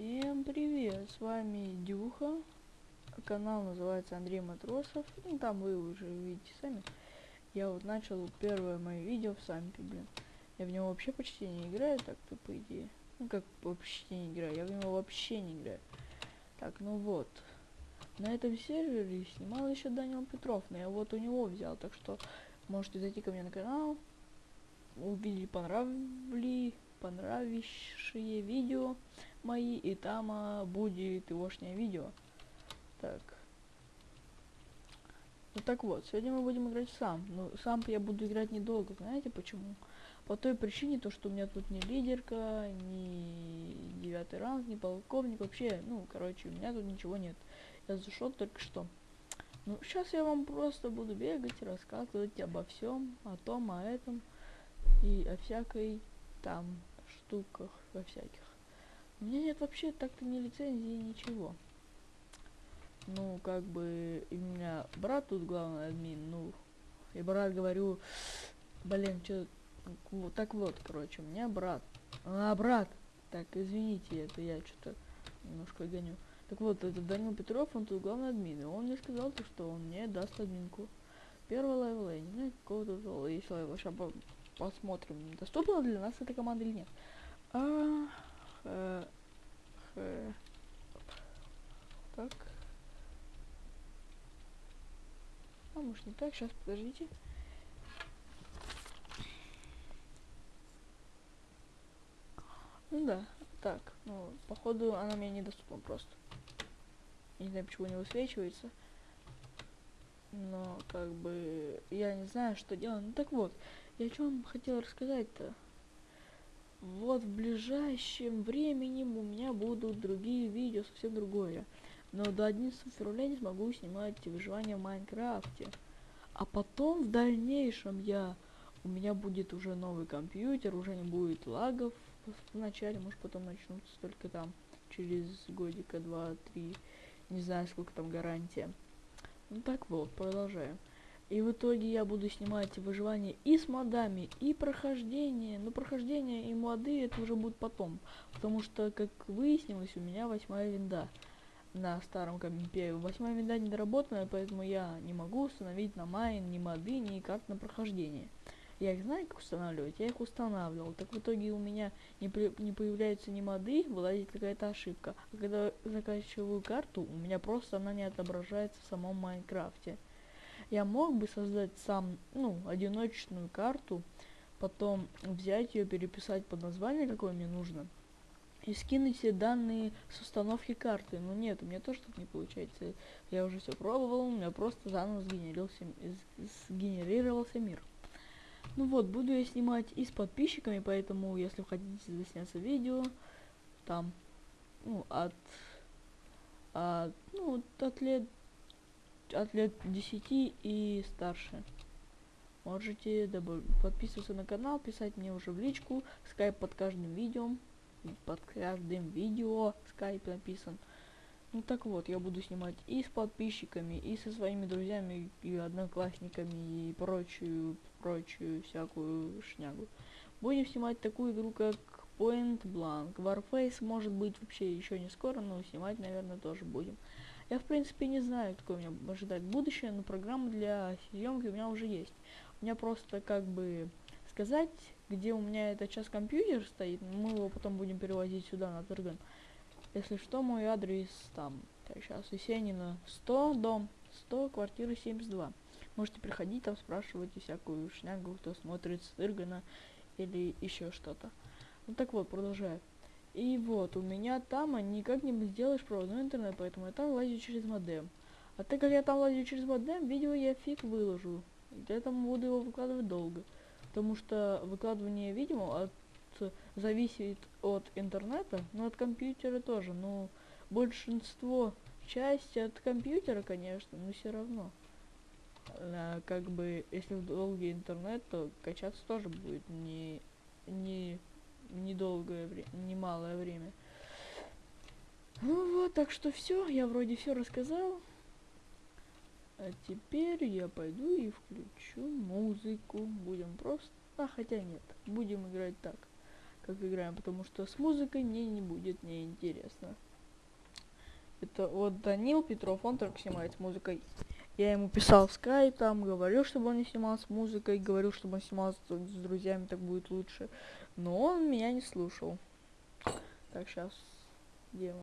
Всем привет, с вами Дюха, канал называется Андрей Матросов, ну там вы уже видите сами. Я вот начал первое мое видео в Сампе, блин. Я в него вообще почти не играю, так-то по идее. Ну как почти не играю, я в него вообще не играю. Так, ну вот. На этом сервере снимал еще Данил Петров, но я вот у него взял, так что можете зайти ко мне на канал, увидели, понравили, понравившие видео мои, и там а, будет егошнее видео. Так. Ну так вот, сегодня мы будем играть сам. Ну, сам я буду играть недолго, знаете почему? По той причине, то, что у меня тут ни лидерка, ни девятый ранг, ни полковник, вообще, ну, короче, у меня тут ничего нет. Я зашел только что. Ну, сейчас я вам просто буду бегать, рассказывать обо всем, о том, о этом и о всякой там штуках, во всяких. У меня нет вообще так-то ни лицензии, ничего. Ну, как бы, у меня брат тут главный админ, ну, и брат говорю, блин, что, вот, так вот, короче, у меня брат, а, брат, так, извините, это я что-то немножко гоню. Так вот, это Данил Петров, он тут главный админ, и он мне сказал, то, что он мне даст админку. Первый level, я не знаю, какого тут есть level, сейчас посмотрим, доступна для нас эта команда или нет. А, х, так. А может не так, сейчас подождите. Ну да, так, ну, походу она мне недоступна просто. Не знаю, почему не высвечивается. Но, как бы, я не знаю, что делать. Ну так вот, я о чем хотел рассказать-то? Вот в ближайшем времени у меня будут другие видео, совсем другое. Но до 11 февраля не смогу снимать выживание в Майнкрафте. А потом в дальнейшем я у меня будет уже новый компьютер, уже не будет лагов вначале, может потом начнутся только там через годика, два, три, не знаю сколько там гарантия. Ну так вот, продолжаем. И в итоге я буду снимать выживание и с модами, и прохождение. Но прохождение и моды это уже будет потом. Потому что, как выяснилось, у меня восьмая винда на старом компе. Восьмая винда недоработанная, поэтому я не могу установить на майн ни моды, ни карт на прохождение. Я их знаю, как устанавливать, я их устанавливал. Так в итоге у меня не, при, не появляются ни моды, вылазит какая-то ошибка. А когда заканчиваю карту, у меня просто она не отображается в самом Майнкрафте я мог бы создать сам, ну, одиночную карту, потом взять ее, переписать под название, какое мне нужно, и скинуть все данные с установки карты. Но нет, у меня тоже так не получается. Я уже все пробовал, у меня просто заново сгенерировался, сгенерировался мир. Ну вот, буду я снимать и с подписчиками, поэтому, если вы хотите засняться видео, там, ну, от, от ну, от лет от лет 10 и старше. Можете подписываться на канал, писать мне уже в личку, скайп под каждым видео, под каждым видео скайп написан. Ну так вот, я буду снимать и с подписчиками, и со своими друзьями, и одноклассниками, и прочую, прочую всякую шнягу. Будем снимать такую игру, как Point Blank. Warface может быть вообще еще не скоро, но снимать, наверное, тоже будем. Я, в принципе, не знаю, какое меня ожидает будущее, но программа для съемки у меня уже есть. У меня просто, как бы, сказать, где у меня этот час компьютер стоит, мы его потом будем перевозить сюда, на Тырган. Если что, мой адрес там, так, сейчас, Есенина 100, дом 100, квартира 72. Можете приходить там, спрашивать всякую шнягу, кто смотрит с Тыргана или еще что-то. Ну так вот, продолжаю. И вот, у меня там никак не сделаешь проводной интернет, поэтому я там лазю через модем. А так как я там лазю через модем, видео я фиг выложу. Поэтому буду его выкладывать долго. Потому что выкладывание видео от, зависит от интернета, но от компьютера тоже. Но большинство, часть от компьютера, конечно, но все равно. А, как бы, если долгий интернет, то качаться тоже будет не, не недолгое время, немалое время. Ну вот, так что все, я вроде все рассказал. А теперь я пойду и включу музыку. Будем просто... А, хотя нет, будем играть так. как играем, потому что с музыкой мне не будет неинтересно. Это вот Данил Петров, он только снимает с музыкой. Я ему писал в скайп, там, говорил, чтобы он не снимал с музыкой, говорил, чтобы он снимал с, друзьями, так будет лучше. Но он меня не слушал. Так, сейчас. Он?